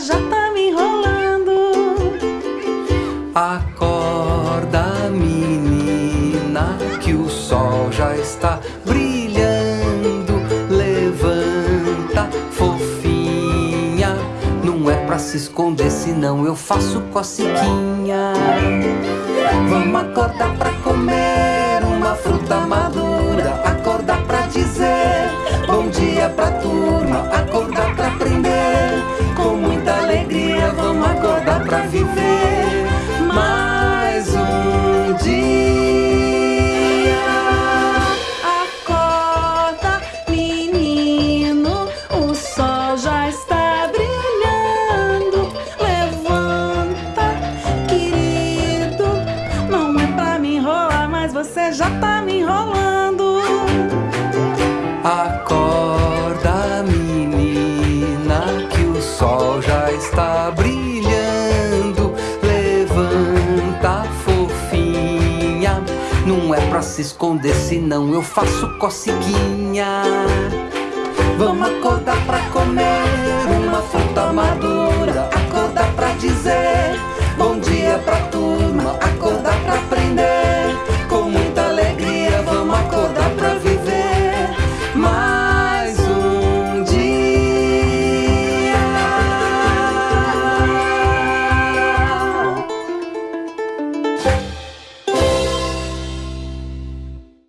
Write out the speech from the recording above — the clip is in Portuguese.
já tá me enrolando. Acorda, menina, que o sol já está brilhando. Levanta, fofinha. Não é pra se esconder, senão eu faço cocequinha. Vamos acordar pra já tá me enrolando. Acorda, menina, que o sol já está brilhando. Levanta, fofinha. Não é pra se esconder, senão eu faço coceguinha. Vamos acordar pra